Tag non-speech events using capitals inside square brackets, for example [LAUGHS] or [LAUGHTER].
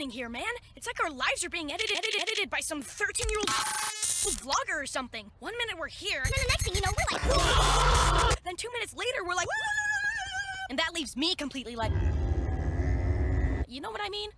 happening here, man? It's like our lives are being edited, edited, edited by some 13-year-old vlogger or something. One minute we're here, And then the next thing you know, we're like, [LAUGHS] then two minutes later we're like, [LAUGHS] and that leaves me completely like, you know what I mean?